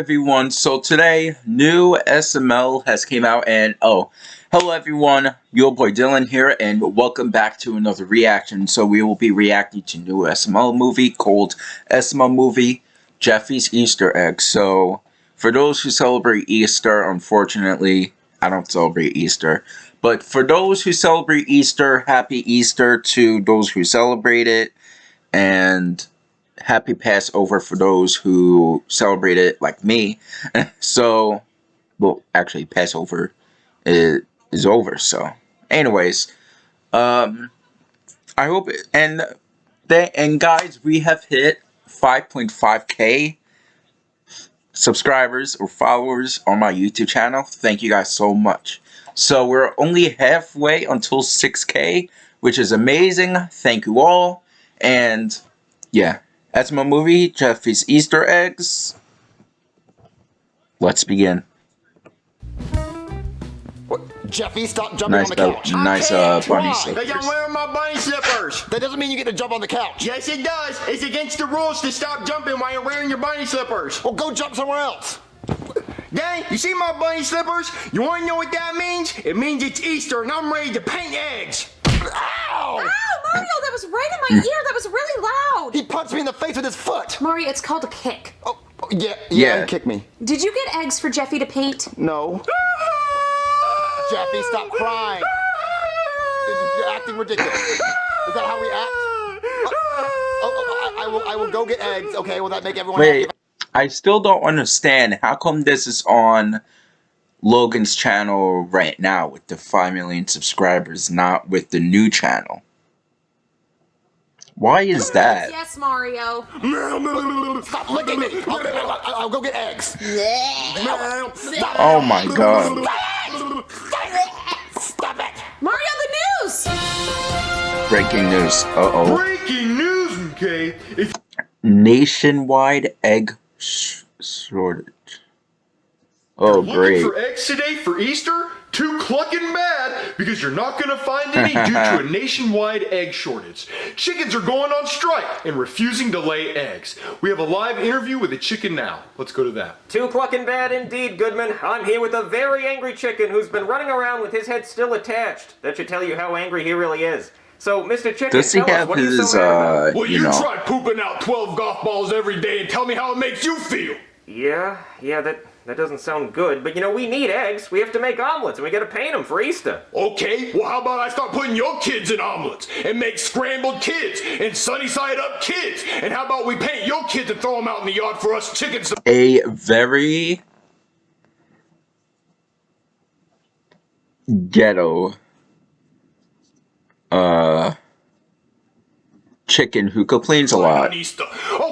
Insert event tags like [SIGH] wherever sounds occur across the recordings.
everyone. So today, new SML has came out and oh, hello everyone. Your boy Dylan here and welcome back to another reaction. So we will be reacting to new SML movie called SML movie Jeffy's Easter Egg. So for those who celebrate Easter, unfortunately, I don't celebrate Easter. But for those who celebrate Easter, happy Easter to those who celebrate it. And happy Passover for those who celebrate it like me. [LAUGHS] so, well, actually, Passover is, is over. So, anyways, um, I hope it, and they, and guys, we have hit 5.5k subscribers or followers on my YouTube channel. Thank you guys so much. So we're only halfway until 6k, which is amazing. Thank you all. And yeah, that's my movie, Jeffy's Easter Eggs. Let's begin. Jeffy, stop jumping nice, on the couch. Uh, nice uh, bunny slippers. Because I'm wearing my bunny slippers. That doesn't mean you get to jump on the couch. Yes, it does. It's against the rules to stop jumping while you're wearing your bunny slippers. Well, go jump somewhere else. Dang, you see my bunny slippers? You want to know what that means? It means it's Easter and I'm ready to paint eggs. Ow! Ow, Mario, that was right in my mm. ear. That was really loud. He punched me in the face with his foot. Mario, it's called a kick. Oh, oh, yeah, yeah, Yeah. kick me. Did you get eggs for Jeffy to paint? No. Jeffy, stop crying. You're acting ridiculous. Is that how we act? Oh, oh, oh, I, I will. I will go get eggs. Okay, will that make everyone Wait, happy? I still don't understand. How come this is on Logan's channel right now with the 5 million subscribers, not with the new channel? Why is that? Yes, Mario. Stop licking me. I'll, I'll, I'll go get eggs. Oh my god. Stop it. Mario, the news. Breaking news. Uh-oh. Breaking news, okay? If Nationwide egg sh shortage. Oh, looking great. for eggs today for Easter, too clucking bad because you're not going to find any due to a [LAUGHS] nationwide egg shortage. Chickens are going on strike and refusing to lay eggs. We have a live interview with a chicken now. Let's go to that. Too clucking bad indeed, Goodman. I'm here with a very angry chicken who's been running around with his head still attached. That should tell you how angry he really is. So, Mr. Chicken, Does he tell us, what are you his, so mad about? uh, Well, you you, know... try pooping out 12 golf balls every day and tell me how it makes you feel. Yeah, yeah, that, that doesn't sound good. But, you know, we need eggs. We have to make omelets, and we gotta paint them for Easter. Okay, well, how about I start putting your kids in omelets and make scrambled kids and sunny side up kids? And how about we paint your kids and throw them out in the yard for us chickens to a very ghetto uh chicken who complains a lot. on Easter? Oh,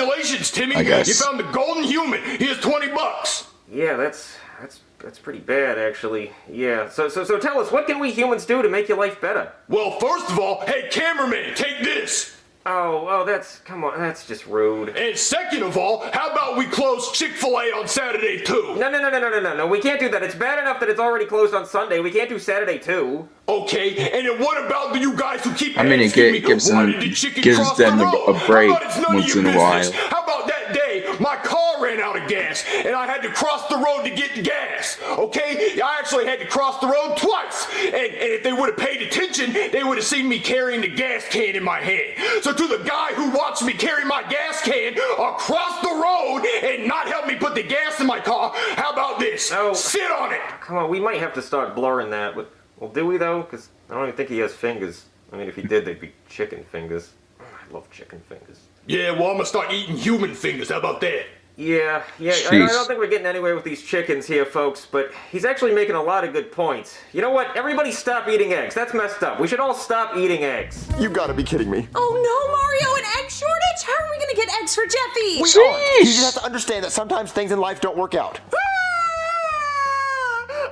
congratulations, Timmy! I guess. You found the golden human. Here's 20 bucks. Yeah, that's, that's, that's pretty bad, actually. Yeah, so, so, so tell us, what can we humans do to make your life better? Well, first of all, hey, cameraman, take this. Oh, oh, that's, come on, that's just rude. And second of all, how about we close Chick-fil-A on Saturday too? No, no, no, no, no, no, no, no, we can't do that. It's bad enough that it's already closed on Sunday. We can't do Saturday, too. Okay, and then what about the you guys who keep I mean, it asking gives them- the gives them the a- break How about it's none of once your in a while. How about that day my car ran out of gas and I had to cross the road to get the gas? Okay, I actually had to cross the road twice, and, and if they would have paid attention, they would have seen me carrying the gas can in my hand. So to the guy who watched me carry my gas can across the road and not help me put the gas in my car, how about this? Oh. Sit on it. Come on, we might have to start blurring that. But, well, do we, though? Because I don't even think he has fingers. I mean, if he did, they'd be chicken fingers. I love chicken fingers. Yeah, well, I'm gonna start eating human fingers. How about that? Yeah, yeah, I, I don't think we're getting anywhere with these chickens here, folks, but he's actually making a lot of good points. You know what? Everybody stop eating eggs. That's messed up. We should all stop eating eggs. You gotta be kidding me. Oh no, Mario, an egg shortage? How are we gonna get eggs for Jeffy? We aren't. You just have to understand that sometimes things in life don't work out. Ah!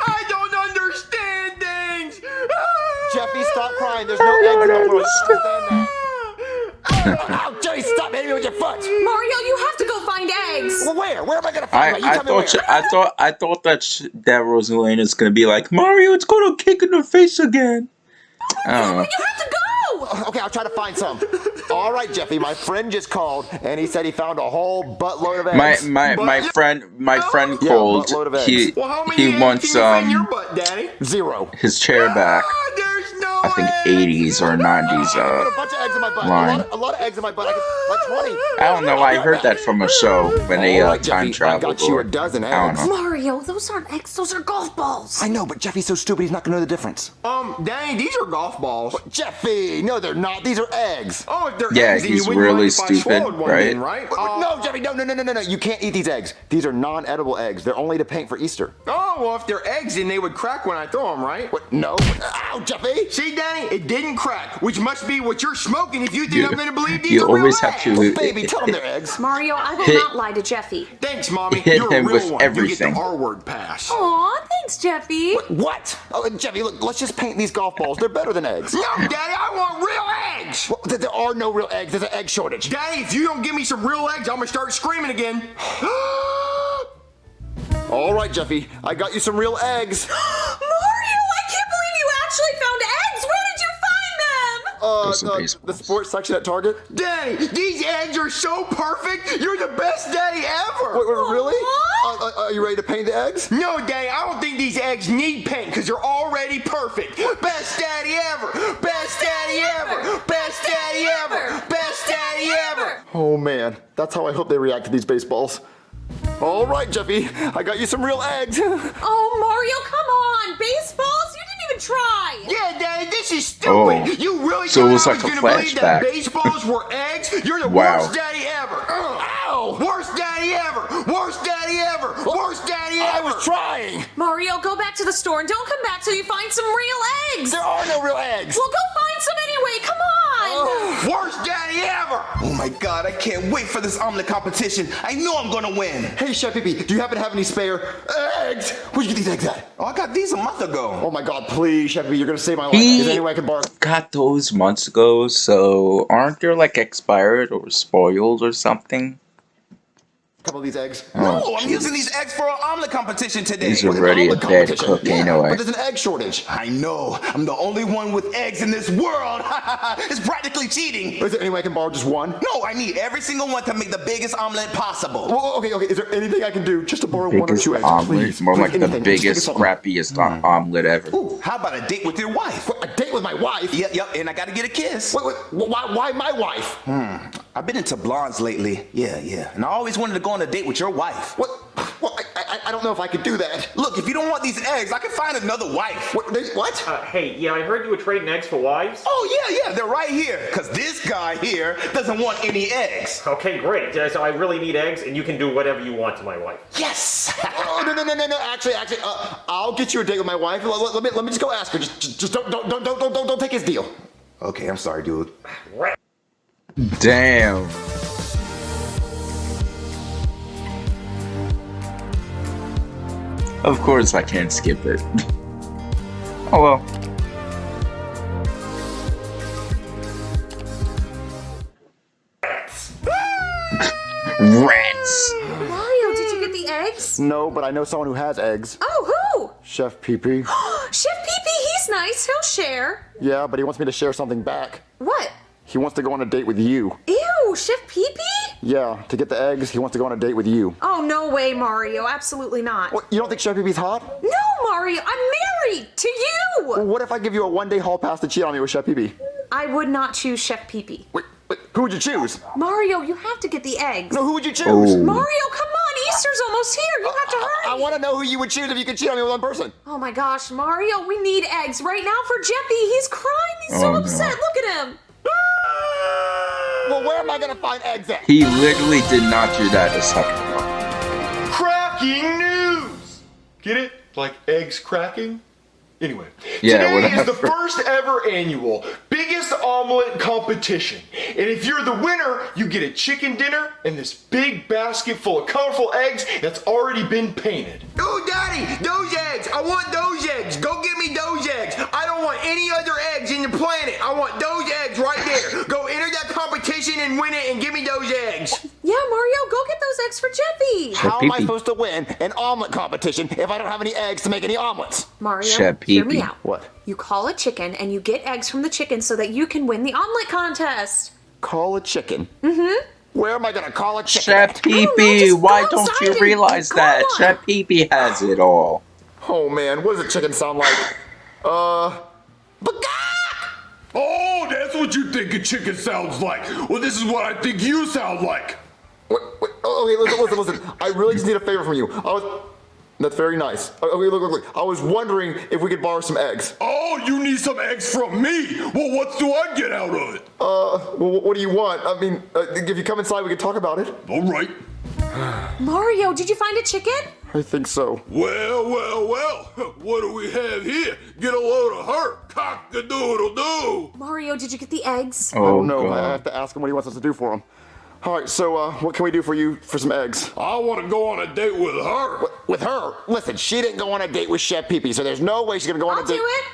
I don't understand things. Ah! Jeffy, stop crying. There's no eggs in the world. Ah! Understand that. Ow, Jeffy, stop hitting me with your foot. Mario, you have to go find eggs. Well, where? Where am I gonna find I. You I tell me thought where. I thought I thought that sh- that Rosalina's gonna be like Mario. It's gonna kick in the face again. I don't know. You have to go. Okay, I'll try to find some. All right, Jeffy, my friend just called and he said he found a whole buttload of My eggs. my my But- friend my friend Yeah, called. buttload of eggs. He Well, how many he eggs wants can you fit in your um butt, Daddy? Zero. his chair back. Ah, 80s or 90s. I Uh, a bunch of eggs in my butt. A Line. a lot of eggs in my butt. I could, like 20. I don't know. I heard that from a show when they uh, time Jeffy, I traveled. got you or- a dozen I don't eggs. know. Mario, those aren't eggs, those are golf balls. I know, but Jeffy's so stupid he's not gonna know the difference. Um, Danny, these are golf balls. Jeffy, no, they're not. These are eggs. Oh, if they're Yeah, eggs, then he's you really mind stupid, right? Then, right? Uh, no, Jeffy, no, no, no, no, no, no. You can't eat these eggs. These are non-edible eggs. They're only to paint for Easter. Oh, well, if they're eggs, then they would crack when I throw them, right? What? No. Ow, Jeffy. See, Danny, it didn't crack, which must be what you're smoking if you think You, I'm going to believe these you are real always have eggs. to uh, oh, Baby, tell them they're [LAUGHS] eggs. Mario, I will Hit- not lie to Jeffy. Thanks, Mommy. Hit You're a him real with one. everything. You get the R-word pass. Aw, thanks, Jeffy. What? Oh, Jeffy, look, let's just paint these golf balls. They're better than eggs. [LAUGHS] No, Daddy, I want real eggs. Well, there are no real eggs. There's an egg shortage. Daddy, if you don't give me some real eggs, I'm going to start screaming again. [GASPS] [GASPS] All right, Jeffy, I got you some real eggs. [GASPS] Uh, Those are uh, the sports section at Target. Daddy, these eggs are so perfect. You're the best daddy ever. Wait, wait, really? Uh, uh, are you ready to paint the eggs? No, Daddy, I don't think these eggs need paint because they're already perfect. Best daddy ever. Best daddy ever. Best daddy ever. Best daddy ever. Oh man, that's how I hope they react to these baseballs. All right, Jeffy, I got you some real eggs. Oh, Mario, come on. Baseballs? You didn't even try. Yeah, Daddy, this is stupid. Oh. You really So it thought was I like was a gonna believe that flashback. baseballs were [LAUGHS] eggs? You're the Wow. worst daddy ever. Ow! Worst daddy ever. Worst daddy ever. Worst daddy ever. I was trying. Mario, go back to the store and don't come back till you find some real eggs. There are no real eggs. Well, go find some anyway. Come on. Oh, Worst daddy ever. Oh my god, I can't wait for this omelet competition. I know I'm gonna win. Hey, Chef Pee Pee, do you happen to have any spare eggs? Where'd you get these eggs at? Oh, I got these a month ago. Oh my God, please, Chef Pee Pee, you're gonna save my life. He- Is there any way I can borrow? Got those months ago, so aren't they like expired or spoiled or something? A couple of these eggs. Oh. No, I'm using these eggs for an omelet competition today. These are With an already a omelet dead competition. cook yeah, anyway. But there's an egg shortage. I know. I'm the only one with eggs in this world. [LAUGHS] it's practically cheating. Is there any way I can borrow just one? No, I need every single one to make the biggest omelet possible. Well, okay, okay. Is there anything I can do just to borrow one or two eggs, omelet, please? more Please, like the anything. Just think of biggest, something. crappiest hmm. o- omelet ever. Ooh, how about a date with your wife? What, a date with my wife? Yep, yep, and I gotta get a kiss. Wait, wait, why, why my wife? Hmm. I've been into blondes lately. Yeah, yeah. And I always wanted to go on a date with your wife. What? Well, I, I, I don't know if I could do that. Look, if you don't want these eggs, I can find another wife. What? they- what? Uh, hey, yeah, I heard you were trading eggs for wives. Oh, yeah, yeah, they're right here. Because this guy here doesn't want any eggs. Okay, great. Uh, so I really need eggs, and you can do whatever you want to my wife. Yes! [LAUGHS] Oh no no no no no! Actually, actually, uh, I'll get you a date with my wife. Let, let- let me let me just go ask her. Just just, just don't, don't don't don't don't don't don't take his deal. okay, I'm sorry, dude. Damn. Of course I can't skip it. [LAUGHS] oh well. [LAUGHS] Rats! Mario, did you get the eggs? No, but I know someone who has eggs. Oh, who? Chef Pee Pee. [GASPS] Chef Pee Pee, he's nice. He'll share. Yeah, but he wants me to share something back. What? He wants to go on a date with you. Ew, Chef Pee Pee? Yeah, to get the eggs, he wants to go on a date with you. Oh, no way, Mario. Absolutely not. What? You don't think Chef Pee Pee's hot? No, Mario, I'm married to Well, you. what if I give you a one-day hall pass to cheat on me with Chef Pee Pee? I would not choose Chef Pee Pee. Wait, wait, who would you choose? Mario, you have to get the eggs. No, who would you choose? Oh. Mario, come on. Easter's almost here. You have to hurry. I want to know who you would choose if you could cheat on me with one person. Oh my gosh, Mario, we need eggs right now for Jeffy. He's crying. He's so Oh, no. upset. Look at him. Well, where am I gonna find eggs at? He literally did not do that a second ago. Cracking news! Get it? Like eggs cracking? Anyway, Yeah, today is the first ever annual biggest omelet competition. And if you're the winner, you get a chicken dinner and this big basket full of colorful eggs that's already been painted. Oh, Daddy, those eggs! I want those eggs! Go get me those eggs! I don't want any other eggs in the planet! I want those eggs right there! Go enter that competition and win it and give me those eggs! Yeah, Mario, go get those eggs for Jeffy. How am I Pee Pee. supposed to win an omelet competition if I don't have any eggs to make any omelets? Mario, Chef hear me out. What? You call a chicken and you get eggs from the chicken so that you can win the omelet contest. call a chicken. Mm-hmm. Where am I gonna call a chicken? Chef at? Pee know, Pee, why don't you realize that? on. Chef Pee Pee has it all. Oh man, what does a chicken sound like? Uh, Oh, that's what you think a chicken sounds like. Well, this is what I think you sound like. wait, wait, oh, okay, listen, listen, listen. I really just need a favor from you. I was. That's very nice. Okay, look, look, look. I was wondering if we could borrow some eggs. Oh, you need some eggs from me. Well, what do I get out of it? Uh, well, what do you want? I mean, uh, if you come inside, we can talk about it. All right. [SIGHS] Mario, did you find a chicken? I think so. Well, well, well. [LAUGHS] What do we have here? Get a load of her. Cock a doodle doo. Mario, did you get the eggs? Oh don't. I have to ask him what he wants us to do for him. All right, so uh, what can we do for you for some eggs? I want to go on a date with her. With her? Listen, she didn't go on a date with Chef Pee Pee, so there's no way she's gonna go on I'll a do date. it.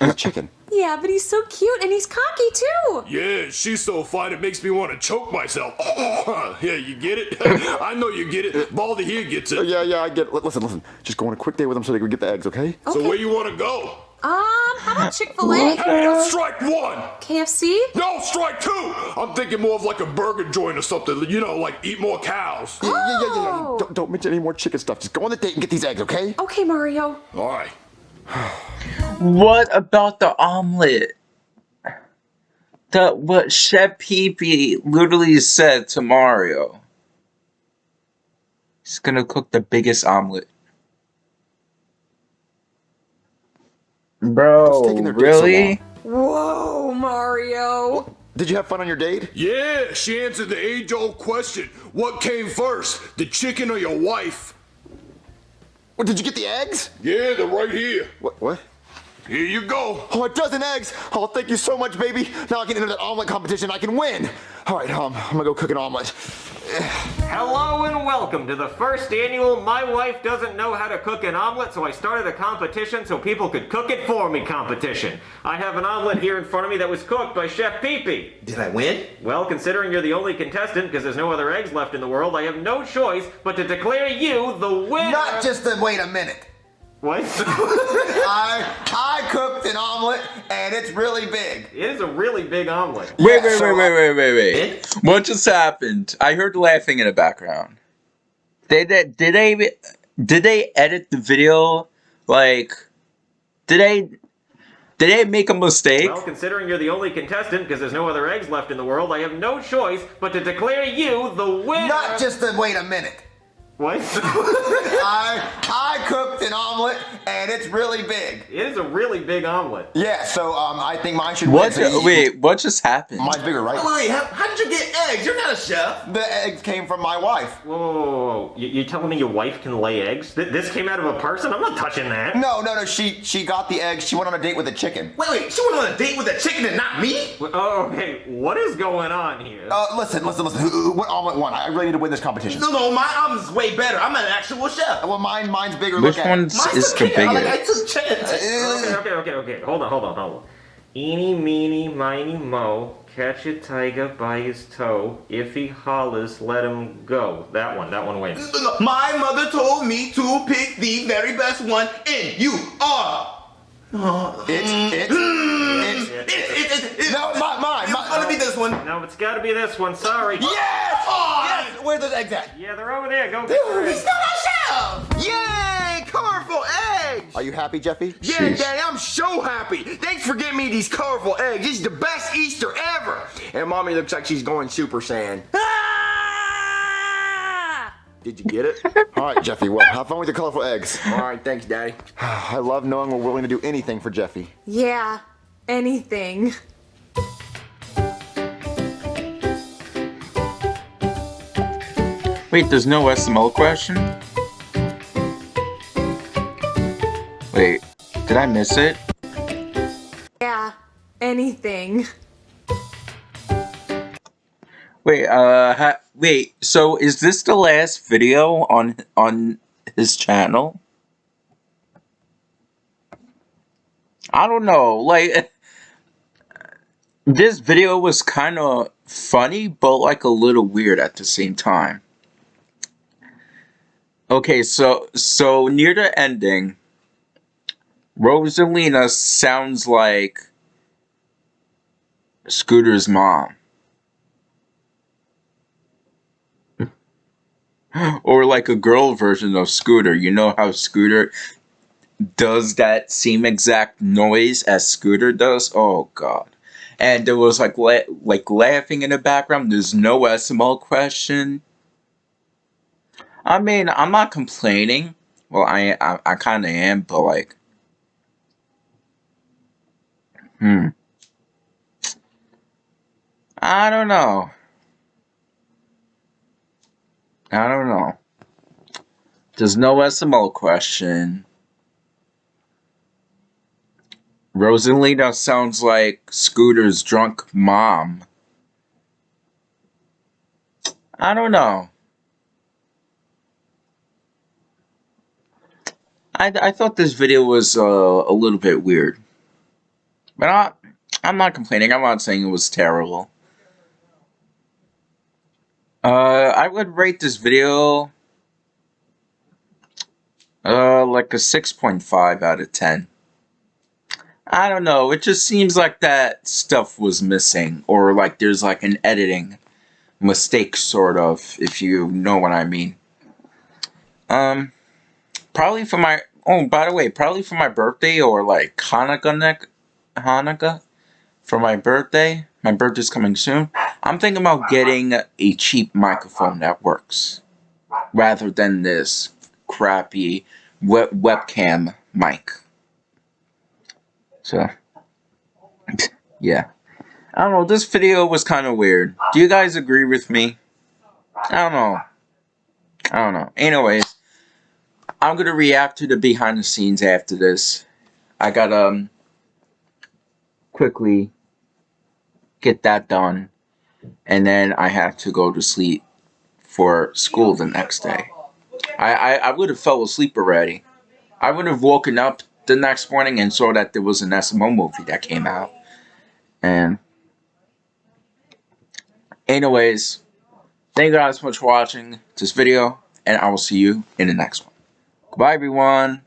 with a chicken. Yeah, but he's so cute and he's cocky too. Yeah, she's so fine it makes me want to choke myself. [LAUGHS] yeah, you get it? [LAUGHS] I know you get it. Baldy here gets it. Yeah, yeah, I get it. Li- Listen, listen. Just go on a quick date with them so they can get the eggs, okay? okay. So where you want to go? Um, how about Chick Fil A? Hey, that's strike one. KFC? No, strike two. I'm thinking more of like a burger joint or something. You know, like eat more cows. Yeah, yeah, yeah, yeah, yeah. Oh. Don't, don't mention any more chicken stuff. Just go on the date and get these eggs, okay? Okay, Mario. All right. What about the omelet? The what Chef Pee Pee literally said to Mario. He's gonna cook the biggest omelet. Bro, taking their date so really? Whoa, Mario. Did you have fun on your date? Yeah, she answered the age-old question. What came first, the chicken or your wife? Well, did you get the eggs? Yeah, they're right here. What? What? Here you go. Oh, a dozen eggs! Oh, thank you so much, baby. Now I can enter that omelet competition. I can win. All right, um, I'm gonna go cook an omelet. Hello and welcome to the first annual My Wife Doesn't Know How to Cook an Omelet, so I started a competition so people could cook it for me competition. I have an omelet here in front of me that was cooked by Chef Peepee. Pee. Did I win? Well, considering you're the only contestant because there's no other eggs left in the world, I have no choice but to declare you the winner. Not just the wait a minute. What? [LAUGHS] I I cooked an omelet and it's really big. it is a really big omelet. Wait, Yeah, wait, so wait, wait, wait, wait, wait. Did? What just happened? I heard laughing in the background. They did. Did they? Did they edit the video? Like, did they? Did they make a mistake? Well, considering you're the only contestant because there's no other eggs left in the world, I have no choice but to declare you the winner. Not just the wait a minute. What? [LAUGHS] I [LAUGHS] I cooked an omelet and it's really big. it is a really big omelet. Yeah, so um I think mine should What? win. So Wait, what just happened? Mine's bigger, right? Wait, how, how did you get eggs? You're not a chef. The eggs came from my wife. Whoa, whoa, whoa, whoa. You, are telling me your wife can lay eggs? Th- this came out of a person? I'm not touching that. No, no, no. She she got the eggs. She went on a date with a chicken. Wait, wait, she went on a date with a chicken and not me? Oh, okay. What is going on here? Uh, listen, listen, listen. Who, who, what omelet won? I really need to win this competition. No, no, my omelet's way better. I'm an actual chef. Well, mine, mine's bigger. Which Look one's Mine's is the bigger. Like, I biggest? took chance. Okay, okay, okay, okay. Hold on, hold on, hold on. Eeny, meeny, miny, mo. Catch a tiger by his toe. If he hollers, let him go. That one, that one wins. My mother told me to pick the very best one, and you are. Uh, mm. It's, it's, it's, It, it, it, it, no, my, mine, It's mine. gonna be this one. No, it's gotta be this one. Sorry. Yes! Oh, yes! Those eggs at? Yeah, they're over there. Go get your He's eggs. not a chef! Yay! Colorful eggs! Are you happy, Jeffy? Yeah, Sheesh. Daddy, I'm so happy. Thanks for getting me these colorful eggs. This is the best Easter ever. And Mommy looks like she's going Super Saiyan. Ah! Did you get it? [LAUGHS] All right, Jeffy. Well, have fun with your colorful eggs. All right, thanks, Daddy. [SIGHS] I love knowing we're willing to do anything for Jeffy. Yeah, anything. Wait, there's no SML question? Wait, did I miss it? Yeah, anything. Wait, uh, wait. So is this the last video on on his channel? I don't know. Like, [LAUGHS] this video was kind of funny, but like a little weird at the same time. Okay, so so near the ending, Rosalina sounds like Scooter's mom. [GASPS] or like a girl version of Scooter. You know how Scooter does that same exact noise as Scooter does? Oh god. And there was like la like laughing in the background. There's no SML question. I mean, I'm not complaining. Well, I I, I kind of am, but like, hmm, I don't know. I don't know. There's no SML question. Rosalina sounds like Scooter's drunk mom. I don't know. I, I thought this video was uh, a little bit weird. But I, I'm not complaining. I'm not saying it was terrible. Uh, I would rate this video uh, like a 6.5 out of 10. I don't know. It just seems like that stuff was missing, or like there's like an editing mistake, sort of, if you know what I mean. Um, probably for my oh, by the way, probably for my birthday or like Hanukkah neck Hanukkah for my birthday. My birthday's coming soon. I'm thinking about getting a cheap microphone that works, rather than this crappy web webcam mic. So, [LAUGHS] yeah. I don't know, this video was kind of weird. Do you guys agree with me? I don't know. I don't know. Anyways, I'm gonna react to the behind the scenes after this. I gotta um, quickly get that done, and then I have to go to sleep for school the next day. I, I, I would have fell asleep already. I would have woken up the next morning and saw that there was an SMO movie that came out. And anyways, thank you guys so much for watching this video, and I will see you in the next one. Goodbye, everyone.